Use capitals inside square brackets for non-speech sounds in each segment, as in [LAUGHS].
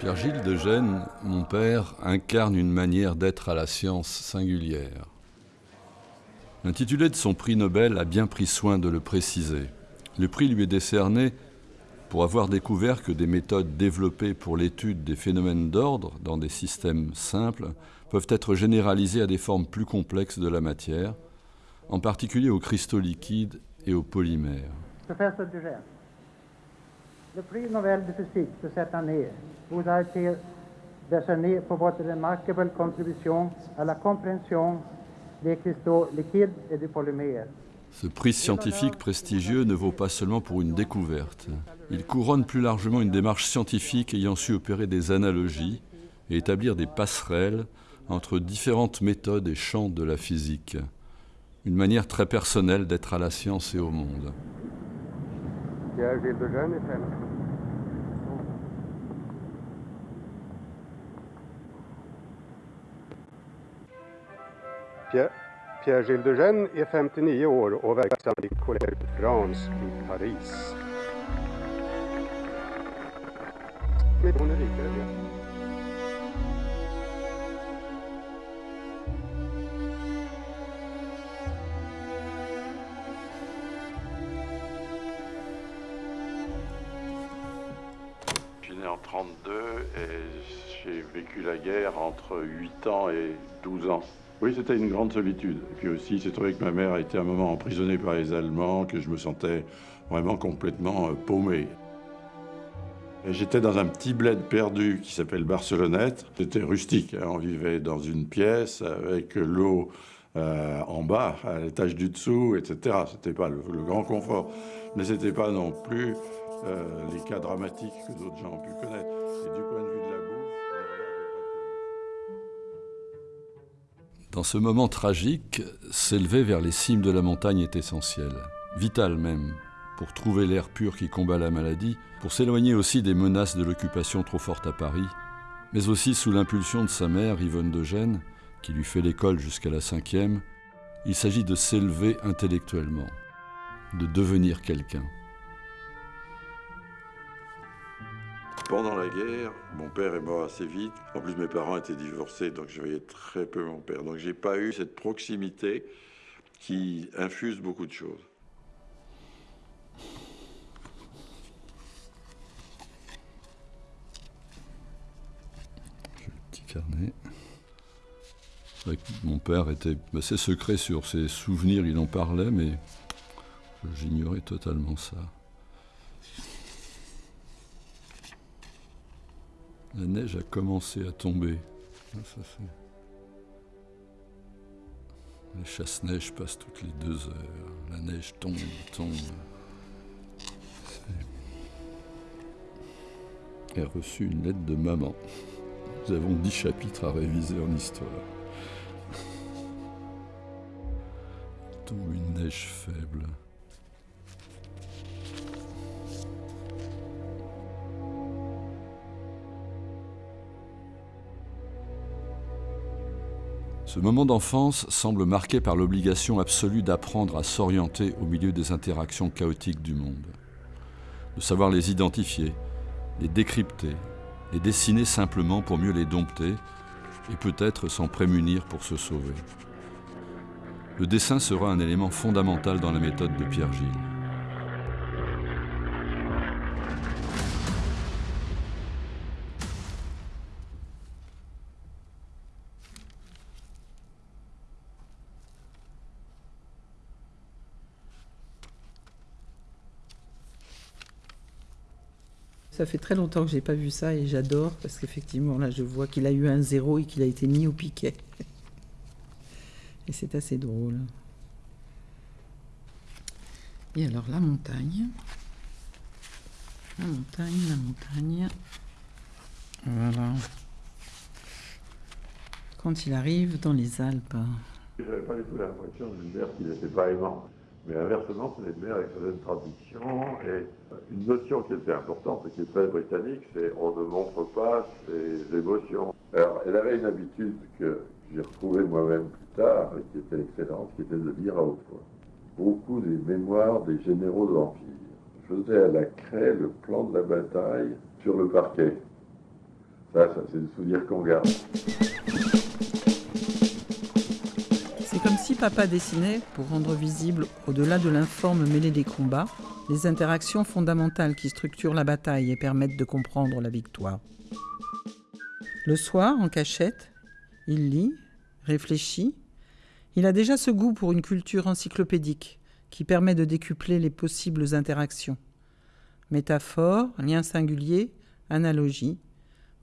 Pierre-Gilles de Gênes, mon père, incarne une manière d'être à la science singulière. L'intitulé de son prix Nobel a bien pris soin de le préciser. Le prix lui est décerné pour avoir découvert que des méthodes développées pour l'étude des phénomènes d'ordre dans des systèmes simples peuvent être généralisées à des formes plus complexes de la matière, en particulier aux cristaux liquides et aux polymères. Le prix Nobel de physique de cette année vous a été décerné pour votre remarquable contribution à la compréhension des cristaux liquides et des polymères. Ce prix scientifique prestigieux ne vaut pas seulement pour une découverte. Il couronne plus largement une démarche scientifique ayant su opérer des analogies et établir des passerelles entre différentes méthodes et champs de la physique. Une manière très personnelle d'être à la science et au monde. Pierre-Gilles de Gênes är 59 år och verksam i Collège de France i Paris. Men hon är rikare. Entre 8 ans et 12 ans. Oui, c'était une grande solitude. Et puis aussi, c'est trouvé que ma mère a été un moment emprisonnée par les Allemands, que je me sentais vraiment complètement euh, paumé. J'étais dans un petit bled perdu qui s'appelle Barcelonnette. C'était rustique. hein. On vivait dans une pièce avec l'eau euh, en bas, à l'étage du dessous, etc. C'était pas le, grand confort, mais c'était pas non plus euh, les cas dramatiques que d'autres gens ont pu connaître. Du point de Dans ce moment tragique, s'élever vers les cimes de la montagne est essentiel, vital même, pour trouver l'air pur qui combat la maladie, pour s'éloigner aussi des menaces de l'occupation trop forte à Paris, mais aussi sous l'impulsion de sa mère, Yvonne de Gênes, qui lui fait l'école jusqu'à la cinquième, il s'agit de s'élever intellectuellement, de devenir quelqu'un. Pendant la guerre, mon père est mort assez vite. En plus, mes parents étaient divorcés, donc je voyais très peu mon père. Donc, j'ai pas eu cette proximité qui infuse beaucoup de choses. Le petit carnet. Mon père était assez secret sur ses souvenirs, il en parlait, mais j'ignorais totalement ça. La neige a commencé à tomber. Ah, Les chasse-neige passent toutes les deux heures. La neige tombe, tombe. C'est- J'ai reçu une lettre de maman. Nous avons dix chapitres à réviser en histoire. Tombe une neige faible. Ce moment d'enfance semble marqué par l'obligation absolue d'apprendre à s'orienter au milieu des interactions chaotiques du monde, de savoir les identifier, les décrypter, les dessiner simplement pour mieux les dompter et peut-être s'en prémunir pour se sauver. Le dessin sera un élément fondamental dans la méthode de Pierre Gilles. Ça fait très longtemps que j'ai pas vu ça et j'adore parce qu'effectivement là je vois qu'il a eu un zéro et qu'il a été mis au piquet. [LAUGHS] Et c'est assez drôle. Et alors la montagne. La montagne, la montagne. Voilà. Quand il arrive dans les Alpes. Je n'avais pas du tout l'impression d'une mère qui n'était pas aimante. Mais inversement, c'est une mère avec certaines traditions et une notion qui était importante et qui est très britannique, c'est on ne montre pas ses émotions. Alors, elle avait une habitude que j'ai retrouvée moi-même plus tard et qui était excellente, qui était de lire à haute voix. Beaucoup des mémoires des généraux de l'Empire. Je faisais à la craie le plan de la bataille sur le parquet. Ça, ça c'est le souvenir qu'on garde. Papa dessinait, pour rendre visible, au-delà de l'informe mêlée des combats, les interactions fondamentales qui structurent la bataille et permettent de comprendre la victoire. Le soir, en cachette, il lit, réfléchit. Il a déjà ce goût pour une culture encyclopédique qui permet de décupler les possibles interactions. Métaphores, liens singuliers, analogies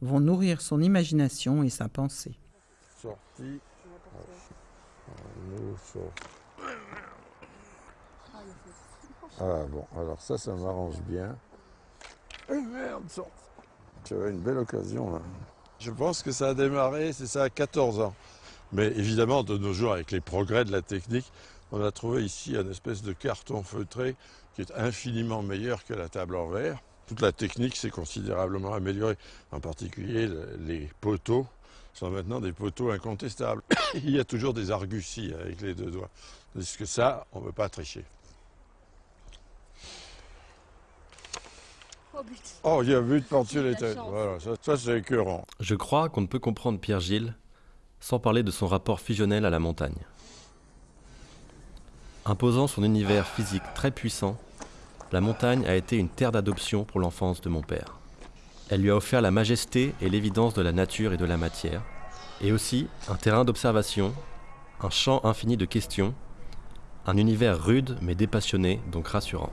vont nourrir son imagination et sa pensée. Sorti. Ah bon, alors ça, ça m'arrange bien. Eh merde, Tu as une belle occasion là. Je pense que ça a démarré, c'est ça, à 14 ans. Mais évidemment, de nos jours, avec les progrès de la technique, on a trouvé ici un espèce de carton feutré qui est infiniment meilleur que la table en verre. Toute la technique s'est considérablement améliorée. En particulier, les poteaux sont maintenant des poteaux incontestables. [COUGHS] Il y a toujours des arguties avec les deux doigts. Parce que ça, on ne peut pas tricher. Oh, il y a but par-dessus les têtes. Voilà, ça, ça c'est écœurant. Je crois qu'on ne peut comprendre Pierre Gilles sans parler de son rapport fusionnel à la montagne. Imposant son univers physique très puissant, la montagne a été une terre d'adoption pour l'enfance de mon père. Elle lui a offert la majesté et l'évidence de la nature et de la matière, et aussi un terrain d'observation, un champ infini de questions, un univers rude mais dépassionné, donc rassurant.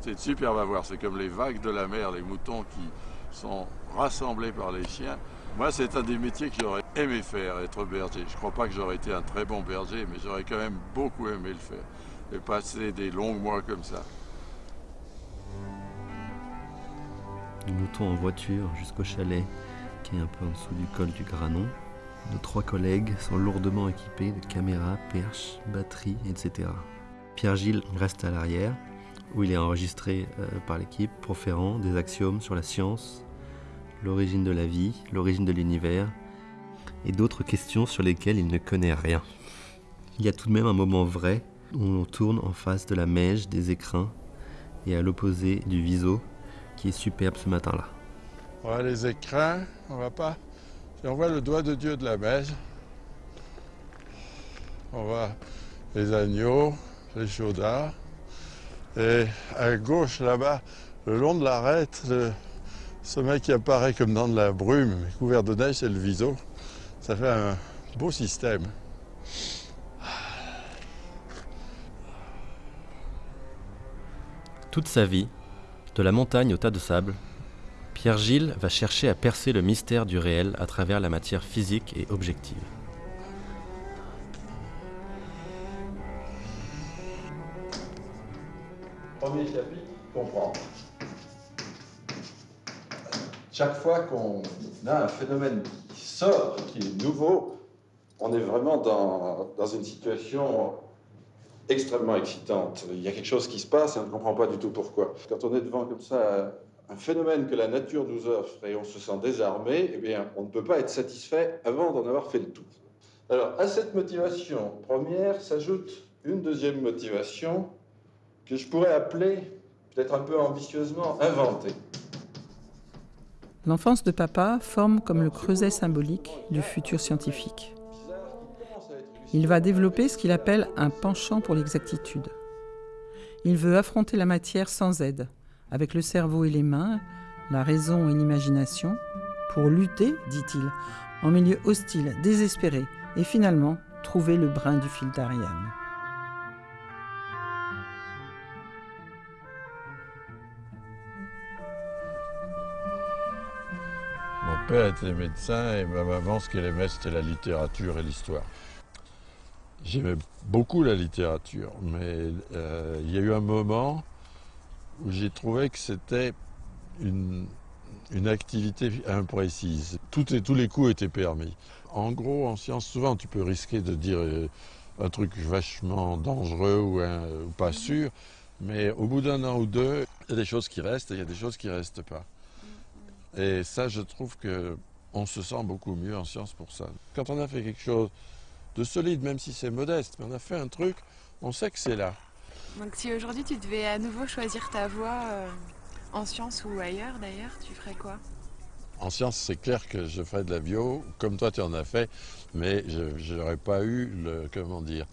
C'est superbe à voir, c'est comme les vagues de la mer, les moutons qui sont rassemblés par les chiens. Moi, c'est un des métiers que j'aurais aimé faire, être berger. Je ne crois pas que j'aurais été un très bon berger, mais j'aurais quand même beaucoup aimé le faire. Et passer des longs mois comme ça. Nous montons en voiture jusqu'au chalet, qui est un peu en dessous du col du Granon. Nos trois collègues sont lourdement équipés de caméras, perches, batteries, etc. Pierre-Gilles reste à l'arrière, où il est enregistré euh, par l'équipe, proférant des axiomes sur la science, l'origine de la vie, l'origine de l'univers, et d'autres questions sur lesquelles il ne connaît rien. Il y a tout de même un moment vrai où on tourne en face de la mèche des écrins et à l'opposé du viso qui est superbe ce matin-là. Voilà les écrins, on va pas. on voit le doigt de Dieu de la mèche, on voit les agneaux, les chaudards, et à gauche là-bas, le long de l'arête, le sommet qui apparaît comme dans de la brume, couvert de neige, c'est le viso. Ça fait un beau système. Toute sa vie, de la montagne au tas de sable, Pierre Gilles va chercher à percer le mystère du réel à travers la matière physique et objective. Premier chapitre, comprendre. Chaque fois qu'on a un phénomène qui sort, qui est nouveau, on est vraiment dans, dans une situation extrêmement excitante. Il y a quelque chose qui se passe et on ne comprend pas du tout pourquoi. Quand on est devant comme ça un phénomène que la nature nous offre et on se sent désarmé, eh bien, on ne peut pas être satisfait avant d'en avoir fait le tour. Alors, à cette motivation première s'ajoute une deuxième motivation que je pourrais appeler, peut-être un peu ambitieusement, inventée. L'enfance de papa forme comme le creuset symbolique du futur scientifique. Il va développer ce qu'il appelle un penchant pour l'exactitude. Il veut affronter la matière sans aide, avec le cerveau et les mains, la raison et l'imagination, pour lutter, dit-il, en milieu hostile, désespéré, et finalement trouver le brin du fil d'Ariane. père était médecin et ma maman, ce qu'elle aimait, c'était la littérature et l'histoire. J'aimais beaucoup la littérature, mais euh, il y a eu un moment où j'ai trouvé que c'était une, activité imprécise. Tout et, tous les coups étaient permis. En gros, en science, souvent, tu peux risquer de dire euh, un truc vachement dangereux ou, ou pas sûr, mais au bout d'un an ou deux, il y a des choses qui restent et il y a des choses qui ne restent pas. Et ça, je trouve que on se sent beaucoup mieux en science pour ça. Quand on a fait quelque chose de solide, même si c'est modeste, mais on a fait un truc, on sait que c'est là. Donc si aujourd'hui tu devais à nouveau choisir ta voie, euh, En sciences ou ailleurs d'ailleurs, tu ferais quoi? En sciences, c'est clair que je ferais de la bio, comme toi tu en as fait, mais je n'aurais pas eu le, comment dire,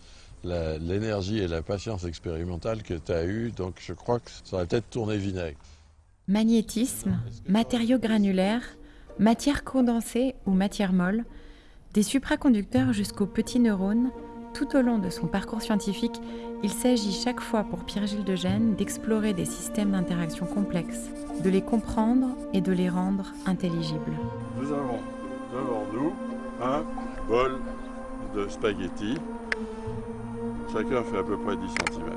l'énergie et la patience expérimentale que tu as eu, donc je crois que ça aurait peut-être tourné vinaigre. Magnétisme, matériaux granulaires, matière condensée ou matière molle, des supraconducteurs jusqu'aux petits neurones, tout au long de son parcours scientifique, il s'agit chaque fois pour Pierre-Gilles de Gênes d'explorer des systèmes d'interaction complexes, de les comprendre et de les rendre intelligibles. Nous avons devant nous un bol de spaghettis. Chacun fait à peu près 10 cm.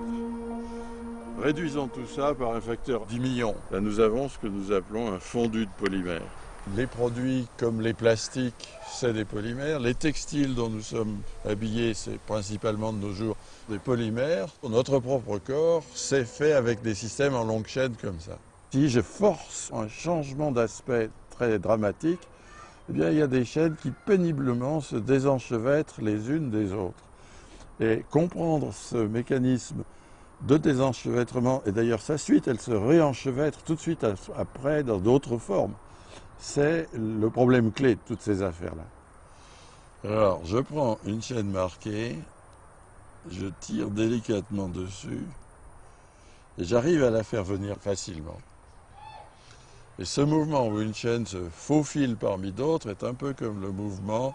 Réduisons tout ça par un facteur 10 millions. Là, nous avons ce que nous appelons un fondu de polymère. Les produits comme les plastiques, c'est des polymères. Les textiles dont nous sommes habillés, c'est principalement de nos jours des polymères. Notre propre corps, c'est fait avec des systèmes en longue chaîne comme ça. Si je force un changement d'aspect très dramatique, eh bien, il y a des chaînes qui péniblement se désenchevêtrent les unes des autres. Et comprendre ce mécanisme de désenchevêtrement, et d'ailleurs sa suite, elle se réenchevêtre tout de suite après dans d'autres formes c'est le problème clé de toutes ces affaires-là. Alors, je prends une chaîne marquée, je tire délicatement dessus, et j'arrive à la faire venir facilement. Et ce mouvement où une chaîne se faufile parmi d'autres est un peu comme le mouvement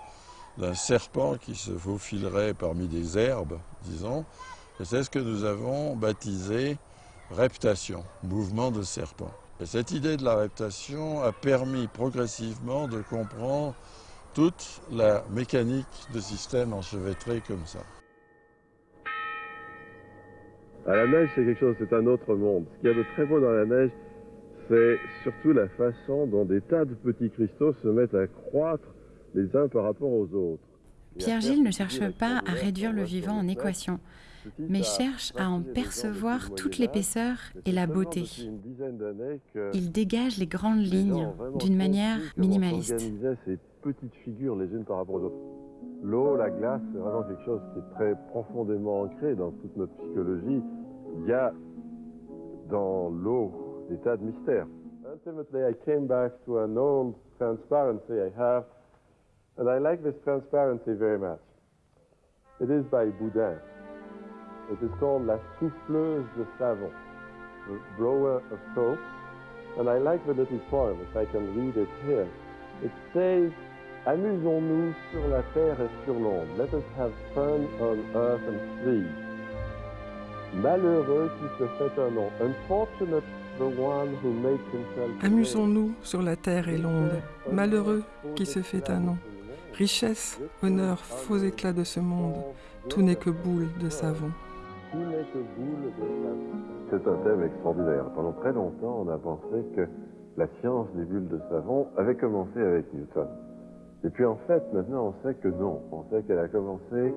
d'un serpent qui se faufilerait parmi des herbes, disons. Et c'est ce que nous avons baptisé reptation, mouvement de serpent cette idée de la reptation a permis progressivement de comprendre toute la mécanique de systèmes enchevêtrés comme ça. À la neige, c'est quelque chose, c'est un autre monde. Ce qu'il y a de très beau dans la neige, c'est surtout la façon dont des tas de petits cristaux se mettent à croître les uns par rapport aux autres. Pierre-Gilles ne cherche pas à réduire le vivant en équation mais cherche à en percevoir toute l'épaisseur et la beauté. Il dégage les grandes lignes d'une manière minimaliste. ces petites figures les unes par rapport aux autres. L'eau, la glace, c'est vraiment quelque chose qui est très profondément ancré dans toute notre psychologie. Il y a dans l'eau des tas de mystères. Ultimately, I came back to an old transparency I have, and I like this transparency very much. It is by Boudin. Is called La Souffleuse de Savon, the blower of soap. And I like the little poem, if I can read it here. It says, Amusons-nous sur la terre et sur l'onde. Let us have fun on earth and sea. Malheureux qui se fait un nom. Unfortunate. Amusons-nous sur la terre et l'onde. Malheureux qui se fait un nom. Richesse, honneur, faux éclat de ce monde. Tout n'est que boule de savon. C'est un thème extraordinaire. Pendant très longtemps, on a pensé que la science des bulles de savon avait commencé avec Newton. Et puis en fait, maintenant, on sait que non. On sait qu'elle a commencé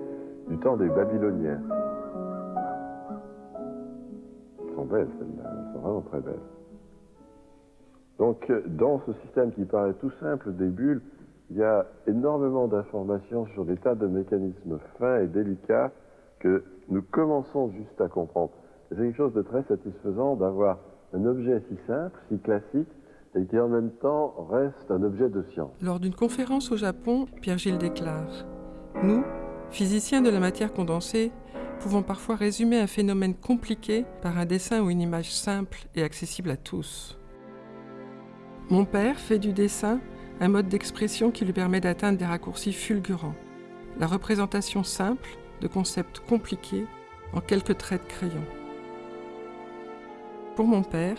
du temps des Babyloniens. Elles sont belles, celles-là. Elles sont vraiment très belles. Donc, dans ce système qui paraît tout simple des bulles, il y a énormément d'informations sur des tas de mécanismes fins et délicats que nous commençons juste à comprendre. C'est quelque chose de très satisfaisant d'avoir un objet si simple, si classique, et qui en même temps reste un objet de science. Lors d'une conférence au Japon, Pierre-Gilles déclare Nous, physiciens de la matière condensée, pouvons parfois résumer un phénomène compliqué par un dessin ou une image simple et accessible à tous. Mon père fait du dessin un mode d'expression qui lui permet d'atteindre des raccourcis fulgurants. La représentation simple de concepts compliqués en quelques traits de crayon. Pour mon père,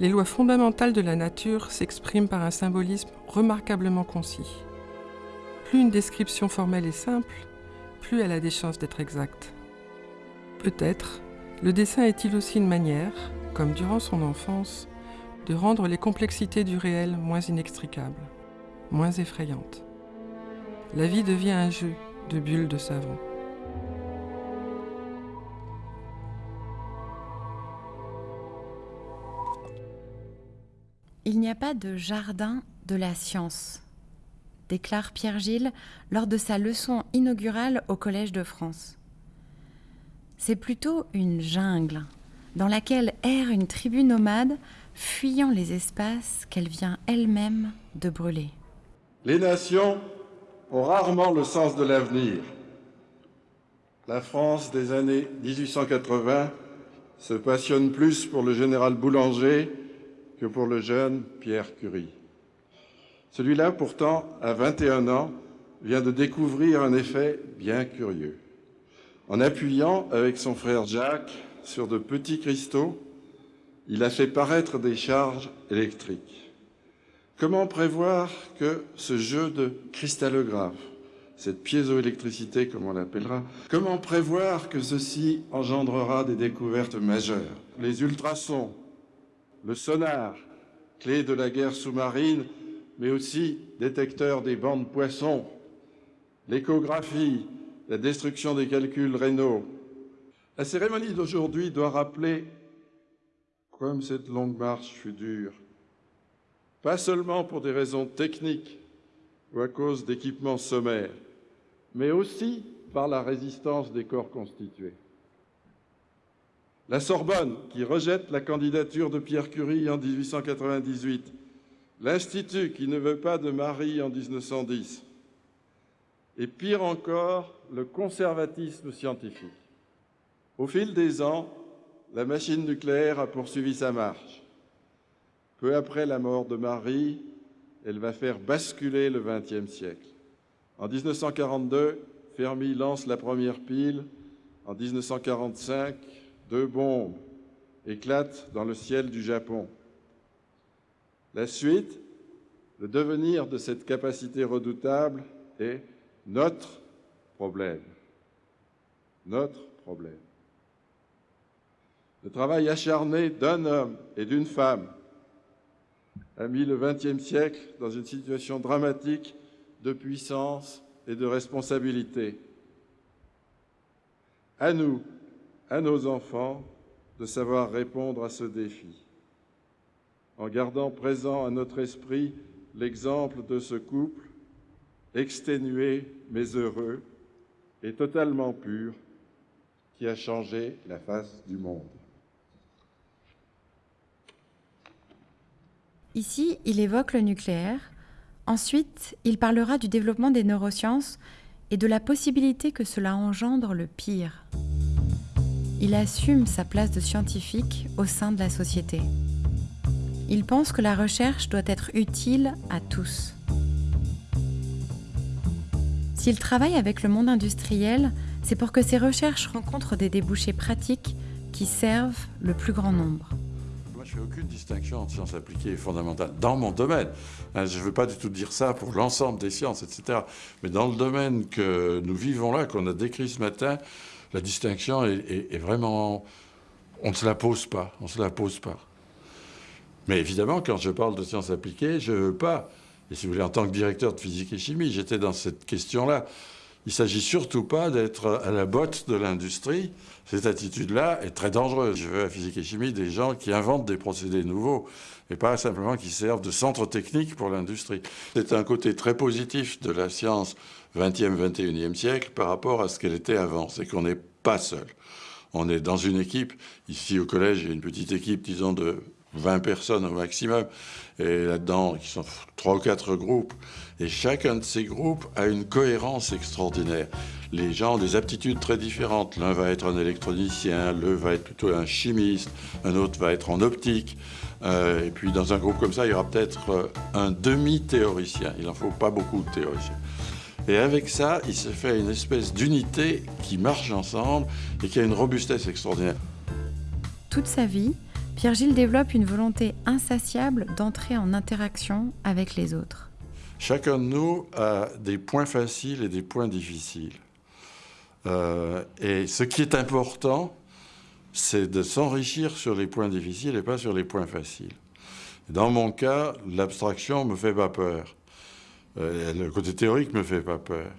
les lois fondamentales de la nature s'expriment par un symbolisme remarquablement concis. Plus une description formelle est simple, plus elle a des chances d'être exacte. Peut-être le dessin est-il aussi une manière, comme durant son enfance, de rendre les complexités du réel moins inextricables, moins effrayantes. La vie devient un jeu de bulles de savon. Pas de jardin de la science, déclare Pierre Gilles lors de sa leçon inaugurale au Collège de France. C'est plutôt une jungle dans laquelle erre une tribu nomade fuyant les espaces qu'elle vient elle-même de brûler. Les nations ont rarement le sens de l'avenir. La France des années 1880 se passionne plus pour le général Boulanger que pour le jeune Pierre Curie. Celui-là, pourtant, à 21 ans, vient de découvrir un effet bien curieux. En appuyant avec son frère Jacques sur de petits cristaux, il a fait paraître des charges électriques. Comment prévoir que ce jeu de cristallographe, cette piézoélectricité comme on l'appellera, comment prévoir que ceci engendrera des découvertes majeures? Les ultrasons, le sonar, clé de la guerre sous-marine, mais aussi détecteur des bandes poissons, l'échographie, la destruction des calculs rénaux. La cérémonie d'aujourd'hui doit rappeler comme cette longue marche fut dure, pas seulement pour des raisons techniques ou à cause d'équipements sommaires, mais aussi par la résistance des corps constitués. La Sorbonne, qui rejette la candidature de Pierre Curie en 1898, l'Institut, qui ne veut pas de Marie en 1910, et pire encore, le conservatisme scientifique. Au fil des ans, la machine nucléaire a poursuivi sa marche. Peu après la mort de Marie, elle va faire basculer le XXe siècle. En 1942, Fermi lance la première pile. En 1945, deux bombes éclatent dans le ciel du Japon. La suite, le devenir de cette capacité redoutable est notre problème. Notre problème. Le travail acharné d'un homme et d'une femme a mis le XXe siècle dans une situation dramatique de puissance et de responsabilité. À nous, à nos enfants, de savoir répondre à ce défi, en gardant présent à notre esprit l'exemple de ce couple, exténué mais heureux et totalement pur, qui a changé la face du monde. Ici, il évoque le nucléaire. Ensuite, il parlera du développement des neurosciences et de la possibilité que cela engendre le pire. Il assume sa place de scientifique au sein de la société. Il pense que la recherche doit être utile à tous. S'il travaille avec le monde industriel, c'est pour que ses recherches rencontrent des débouchés pratiques qui servent le plus grand nombre je fais aucune distinction entre sciences appliquées et fondamentales dans mon domaine. Hein, je ne veux pas du tout dire ça pour l'ensemble des sciences, etc. Mais dans le domaine que nous vivons là, qu'on a décrit ce matin, la distinction est, vraiment... On ne se la pose pas, on se la pose pas. Mais évidemment, quand je parle de sciences appliquées, je ne veux pas, et si vous voulez, en tant que directeur de physique et chimie, j'étais dans cette question-là. Il ne s'agit surtout pas d'être à la botte de l'industrie. Cette attitude-là est très dangereuse. Je veux à physique et chimie des gens qui inventent des procédés nouveaux et pas simplement qui servent de centre technique pour l'industrie. C'est un côté très positif de la science 20e, 21e siècle par rapport à ce qu'elle était avant. C'est qu'on n'est pas seul. On est dans une équipe. Ici au collège, il y a une petite équipe, disons, de 20 personnes au maximum. Et là-dedans, qui sont trois ou quatre groupes. Et chacun de ces groupes a une cohérence extraordinaire. Les gens ont des aptitudes très différentes. L'un va être un électronicien, l'autre va être plutôt un chimiste, un autre va être en optique. Euh, et puis dans un groupe comme ça, il y aura peut-être euh, un demi-théoricien. Il n'en faut pas beaucoup de théoriciens. Et avec ça, il se fait une espèce d'unité qui marche ensemble et qui a une robustesse extraordinaire. Toute sa vie, Pierre-Gilles développe une volonté insatiable d'entrer en interaction avec les autres. Chacun de nous a des points faciles et des points difficiles. Euh, et ce qui est important, c'est de s'enrichir sur les points difficiles et pas sur les points faciles. Dans mon cas, l'abstraction me fait pas peur. Euh, le côté théorique me fait pas peur.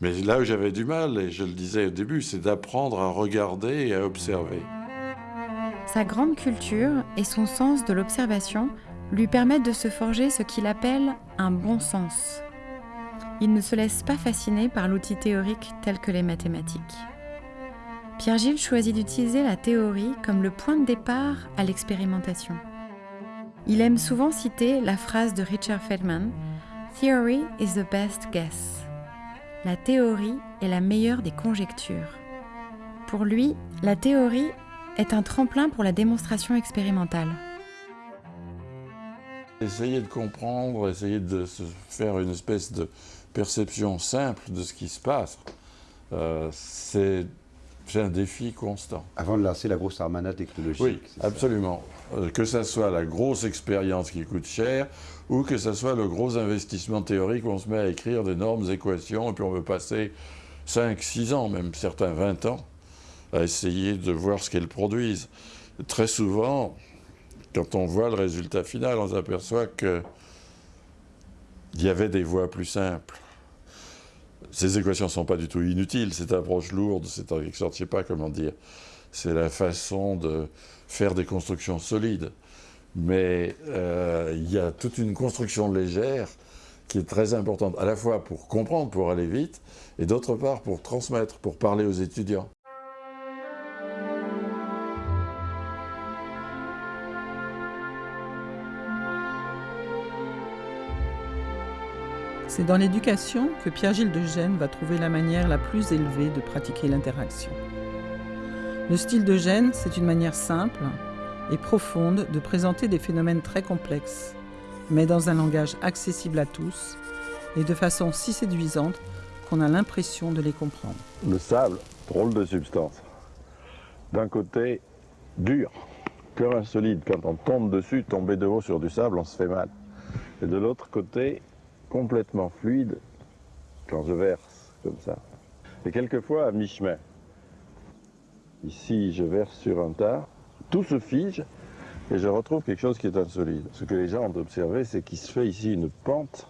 Mais là où j'avais du mal, et je le disais au début, c'est d'apprendre à regarder et à observer. Sa grande culture et son sens de l'observation lui permettent de se forger ce qu'il appelle un bon sens. Il ne se laisse pas fasciner par l'outil théorique tel que les mathématiques. Pierre-Gilles choisit d'utiliser la théorie comme le point de départ à l'expérimentation. Il aime souvent citer la phrase de Richard Feldman Theory is the best guess. La théorie est la meilleure des conjectures. Pour lui, la théorie est un tremplin pour la démonstration expérimentale. Essayer de comprendre, essayer de se faire une espèce de perception simple de ce qui se passe, euh, c'est un défi constant. Avant de lancer la grosse armada technologique. Oui, absolument. Euh, que ce soit la grosse expérience qui coûte cher ou que ce soit le gros investissement théorique où on se met à écrire d'énormes équations et puis on veut passer 5, 6 ans, même certains 20 ans, à essayer de voir ce qu'elles produisent. Très souvent, quand on voit le résultat final, on s'aperçoit qu'il y avait des voies plus simples. Ces équations ne sont pas du tout inutiles, cette approche lourde, sorte, je sais pas comment dire, c'est la façon de faire des constructions solides. Mais euh, il y a toute une construction légère qui est très importante, à la fois pour comprendre, pour aller vite, et d'autre part pour transmettre, pour parler aux étudiants. C'est dans l'éducation que Pierre-Gilles de Gênes va trouver la manière la plus élevée de pratiquer l'interaction. Le style de Gênes, c'est une manière simple et profonde de présenter des phénomènes très complexes, mais dans un langage accessible à tous et de façon si séduisante qu'on a l'impression de les comprendre. Le sable, drôle de substance. D'un côté, dur, un solide. Quand on tombe dessus, tomber de haut sur du sable, on se fait mal. Et de l'autre côté, complètement fluide quand je verse comme ça. Et quelquefois à mi-chemin. Ici, je verse sur un tas, tout se fige et je retrouve quelque chose qui est insolide. Ce que les gens ont observé, c'est qu'il se fait ici une pente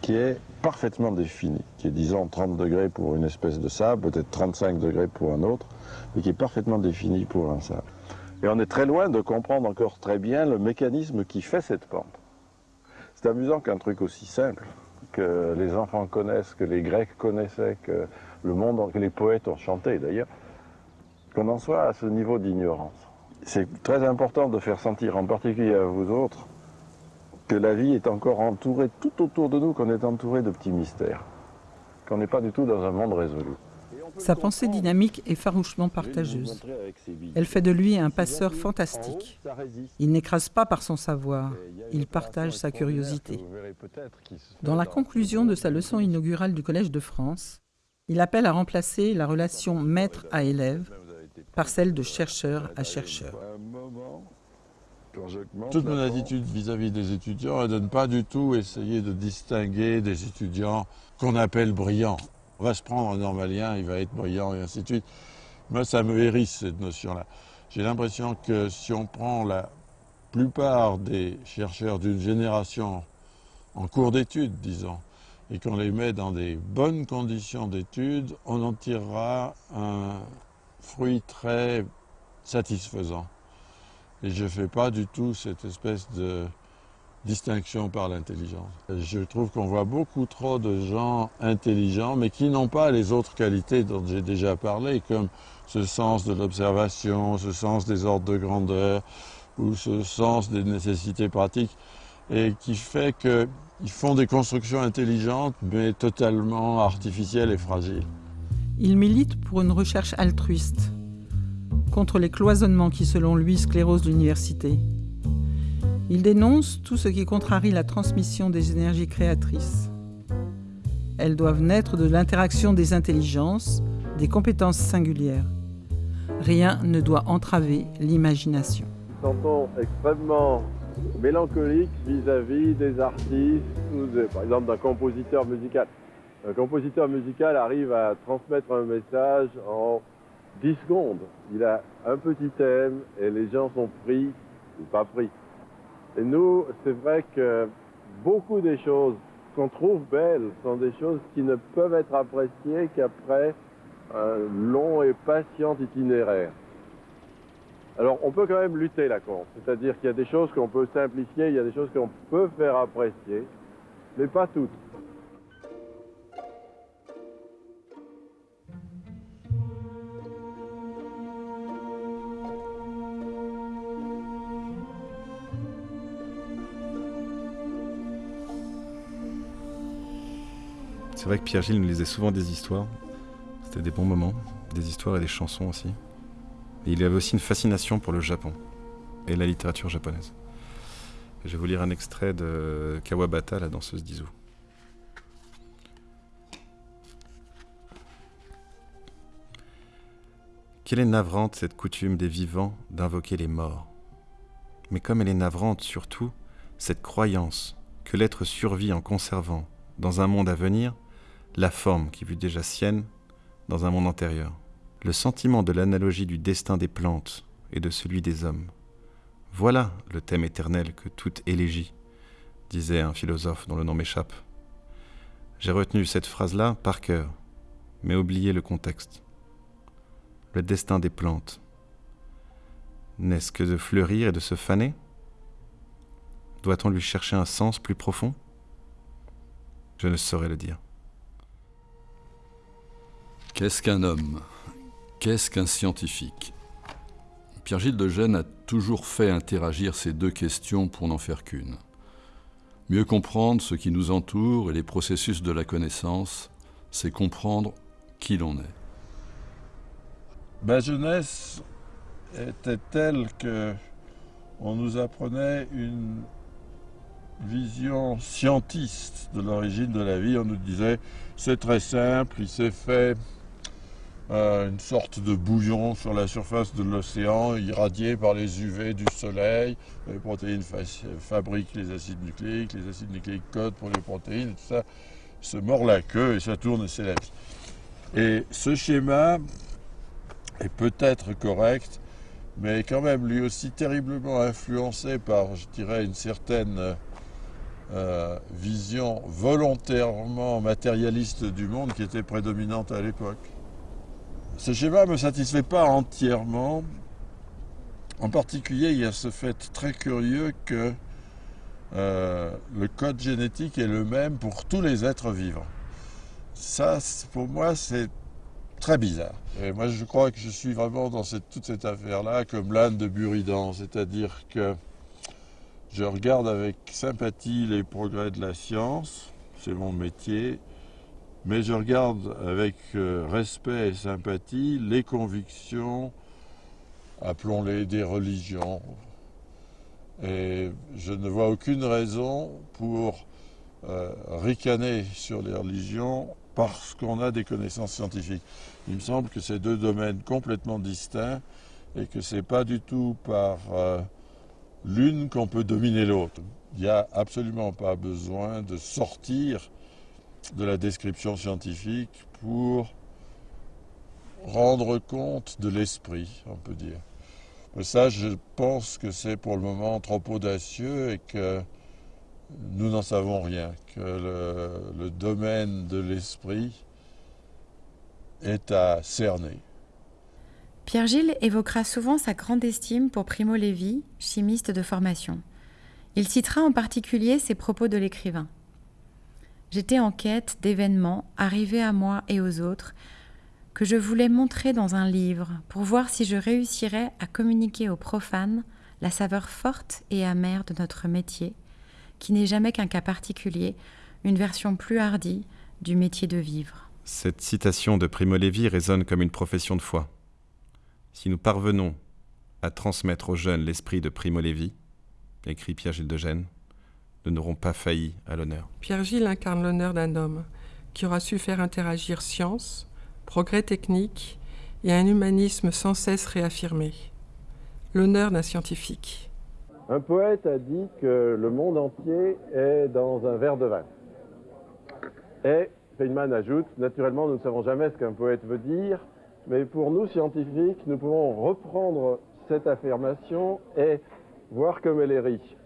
qui est parfaitement définie, qui est disons 30 degrés pour une espèce de sable, peut-être 35 degrés pour un autre, mais qui est parfaitement définie pour un sable. Et on est très loin de comprendre encore très bien le mécanisme qui fait cette pente. C'est amusant qu'un truc aussi simple, que les enfants connaissent, que les Grecs connaissaient, que le monde, que les poètes ont chanté d'ailleurs, qu'on en soit à ce niveau d'ignorance. C'est très important de faire sentir, en particulier à vous autres, que la vie est encore entourée tout autour de nous, qu'on est entouré de petits mystères, qu'on n'est pas du tout dans un monde résolu. Sa pensée dynamique est farouchement partageuse. Elle fait de lui un passeur fantastique. Il n'écrase pas par son savoir, il partage sa curiosité. Dans la conclusion de sa leçon inaugurale du Collège de France, il appelle à remplacer la relation maître à élève par celle de chercheur à chercheur. Toute mon attitude vis-à-vis des étudiants est de ne pas du tout essayer de distinguer des étudiants qu'on appelle brillants. On va se prendre un normalien, il va être brillant et ainsi de suite. Moi, ça me hérisse cette notion-là. J'ai l'impression que si on prend la plupart des chercheurs d'une génération en cours d'études, disons, et qu'on les met dans des bonnes conditions d'études, on en tirera un fruit très satisfaisant. Et je ne fais pas du tout cette espèce de distinction par l'intelligence. Je trouve qu'on voit beaucoup trop de gens intelligents, mais qui n'ont pas les autres qualités dont j'ai déjà parlé, comme ce sens de l'observation, ce sens des ordres de grandeur, ou ce sens des nécessités pratiques, et qui fait qu'ils font des constructions intelligentes, mais totalement artificielles et fragiles. Il milite pour une recherche altruiste, contre les cloisonnements qui, selon lui, sclérosent l'université. Il dénonce tout ce qui contrarie la transmission des énergies créatrices. Elles doivent naître de l'interaction des intelligences, des compétences singulières. Rien ne doit entraver l'imagination. Sentons extrêmement mélancolique vis-à-vis des artistes, par exemple d'un compositeur musical. Un compositeur musical arrive à transmettre un message en 10 secondes. Il a un petit thème et les gens sont pris ou pas pris. Et nous, c'est vrai que beaucoup des choses qu'on trouve belles sont des choses qui ne peuvent être appréciées qu'après un long et patient itinéraire. Alors on peut quand même lutter là contre, c'est-à-dire qu'il y a des choses qu'on peut simplifier, il y a des choses qu'on peut faire apprécier, mais pas toutes. C'est vrai que Pierre-Gilles nous lisait souvent des histoires. C'était des bons moments, des histoires et des chansons aussi. Il avait aussi une fascination pour le Japon et la littérature japonaise. Je vais vous lire un extrait de Kawabata, la danseuse d'Izu. Quelle est navrante cette coutume des vivants d'invoquer les morts. Mais comme elle est navrante surtout, cette croyance que l'être survit en conservant, dans un monde à venir, la forme qui fut déjà sienne dans un monde antérieur. Le sentiment de l'analogie du destin des plantes et de celui des hommes. Voilà le thème éternel que toute élégie, disait un philosophe dont le nom m'échappe. J'ai retenu cette phrase-là par cœur, mais oublié le contexte le destin des plantes N'est-ce que de fleurir et de se faner? Doit-on lui chercher un sens plus profond? Je ne saurais le dire. Qu'est-ce qu'un homme? Qu'est-ce qu'un scientifique? Pierre-Gilles de Gênes a toujours fait interagir ces deux questions pour n'en faire qu'une. Mieux comprendre ce qui nous entoure et les processus de la connaissance, c'est comprendre qui l'on est. Ma jeunesse était telle que on nous apprenait une vision scientiste de l'origine de la vie. On nous disait c'est très simple, il s'est fait euh, une sorte de bouillon sur la surface de l'océan, irradié par les UV du soleil. Les protéines fabriquent les acides nucléiques, les acides nucléiques codent pour les protéines, tout ça se mord la queue et ça tourne et vie. Et ce schéma est peut-être correct, mais quand même lui aussi terriblement influencé par, je dirais, une certaine euh, vision volontairement matérialiste du monde qui était prédominante à l'époque. Ce schéma ne me satisfait pas entièrement. En particulier, il y a ce fait très curieux que euh, le code génétique est le même pour tous les êtres vivants. Ça, pour moi, c'est très bizarre. Et moi, je crois que je suis vraiment dans toute cette affaire-là comme l'âne de Buridan, c'est-à-dire que je regarde avec sympathie les progrès de la science, c'est mon métier, mais je regarde avec euh, respect et sympathie les convictions, appelons-les des religions. Et je ne vois aucune raison pour euh, ricaner sur les religions parce qu'on a des connaissances scientifiques. Il me semble que c'est deux domaines complètement distincts et que ce n'est pas du tout par euh, l'une qu'on peut dominer l'autre. Il n'y a absolument pas besoin de sortir de la description scientifique pour rendre compte de l'esprit, on peut dire. Mais ça, je pense que c'est pour le moment trop audacieux et que nous n'en savons rien, que le, domaine de l'esprit est à cerner. Pierre Gilles évoquera souvent sa grande estime pour Primo Levi, chimiste de formation. Il citera en particulier ses propos de l'écrivain. J'étais en quête d'événements arrivés à moi et aux autres que je voulais montrer dans un livre pour voir si je réussirais à communiquer aux profanes la saveur forte et amère de notre métier qui n'est jamais qu'un cas particulier, une version plus hardie du métier de vivre. Cette citation de Primo Levi résonne comme une profession de foi. Si nous parvenons à transmettre aux jeunes l'esprit de Primo Levi, écrit Pierre-Gilles de Gênes, nous n'aurons pas failli à l'honneur. Pierre-Gilles incarne l'honneur d'un homme qui aura su faire interagir science, progrès technique et un humanisme sans cesse réaffirmé. L'honneur d'un scientifique. Un poète a dit que le monde entier est dans un verre de vin. Et Feynman ajoute, naturellement, nous ne savons jamais ce qu'un poète veut dire, mais pour nous, scientifiques, nous pouvons reprendre cette affirmation et voir comme elle est riche.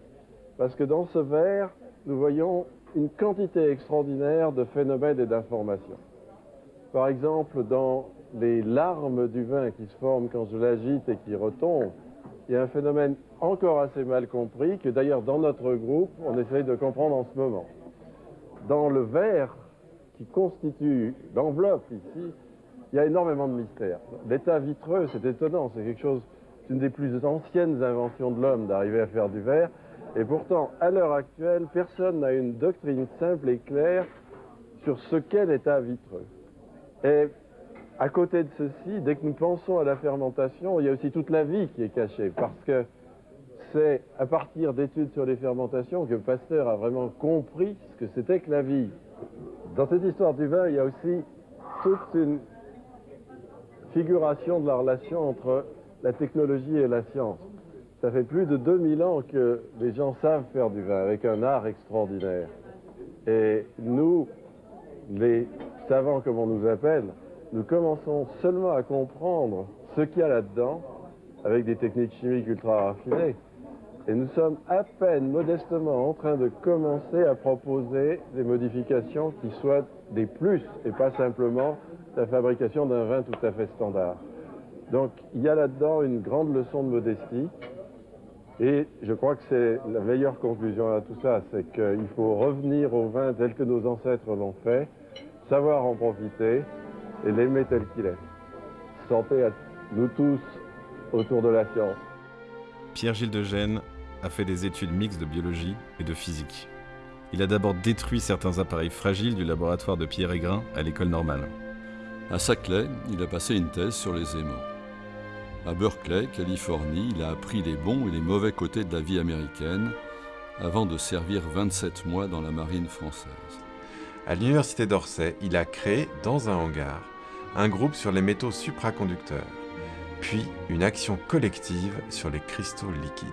Parce que dans ce verre, nous voyons une quantité extraordinaire de phénomènes et d'informations. Par exemple, dans les larmes du vin qui se forment quand je l'agite et qui retombent, il y a un phénomène encore assez mal compris que d'ailleurs dans notre groupe, on essaye de comprendre en ce moment. Dans le verre qui constitue l'enveloppe ici, il y a énormément de mystères. L'état vitreux, c'est étonnant, c'est quelque chose, c'est une des plus anciennes inventions de l'homme d'arriver à faire du verre. Et pourtant, à l'heure actuelle, personne n'a une doctrine simple et claire sur ce qu'est l'état vitreux. Et à côté de ceci, dès que nous pensons à la fermentation, il y a aussi toute la vie qui est cachée, parce que c'est à partir d'études sur les fermentations que Pasteur a vraiment compris ce que c'était que la vie. Dans cette histoire du vin, il y a aussi toute une figuration de la relation entre la technologie et la science. Ça fait plus de 2000 ans que les gens savent faire du vin avec un art extraordinaire. Et nous, les savants comme on nous appelle, nous commençons seulement à comprendre ce qu'il y a là-dedans avec des techniques chimiques ultra raffinées. Et nous sommes à peine modestement en train de commencer à proposer des modifications qui soient des plus et pas simplement la fabrication d'un vin tout à fait standard. Donc il y a là-dedans une grande leçon de modestie et je crois que c'est la meilleure conclusion à tout ça, c'est qu'il faut revenir au vin tel que nos ancêtres l'ont fait, savoir en profiter et l'aimer tel qu'il est. Santé à nous tous autour de la science. Pierre-Gilles de Gênes a fait des études mixtes de biologie et de physique. Il a d'abord détruit certains appareils fragiles du laboratoire de Pierre Aigrin à l'école normale. À Saclay, il a passé une thèse sur les aimants. À Berkeley, Californie, il a appris les bons et les mauvais côtés de la vie américaine avant de servir 27 mois dans la marine française. À l'université d'Orsay, il a créé, dans un hangar, un groupe sur les métaux supraconducteurs, puis une action collective sur les cristaux liquides.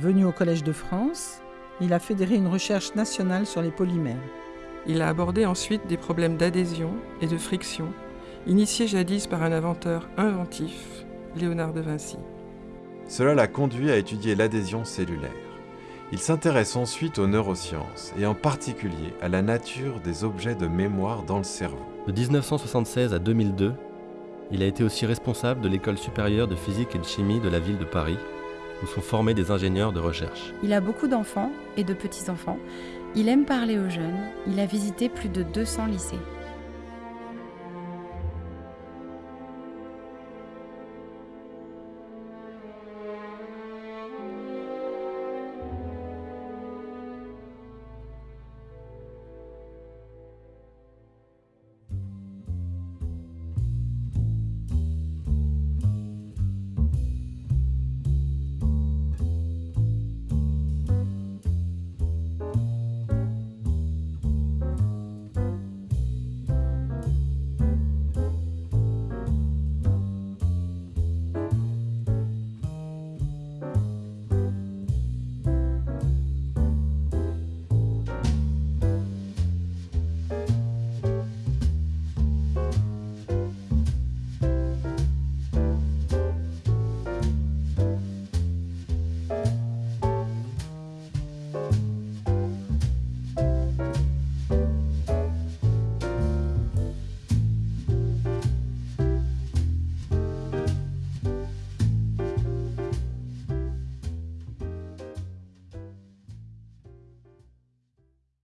Venu au Collège de France, il a fédéré une recherche nationale sur les polymères. Il a abordé ensuite des problèmes d'adhésion et de friction, initiés jadis par un inventeur inventif, Léonard de Vinci. Cela l'a conduit à étudier l'adhésion cellulaire. Il s'intéresse ensuite aux neurosciences et en particulier à la nature des objets de mémoire dans le cerveau. De 1976 à 2002, il a été aussi responsable de l'école supérieure de physique et de chimie de la ville de Paris, où sont formés des ingénieurs de recherche. Il a beaucoup d'enfants et de petits-enfants. Il aime parler aux jeunes. Il a visité plus de 200 lycées.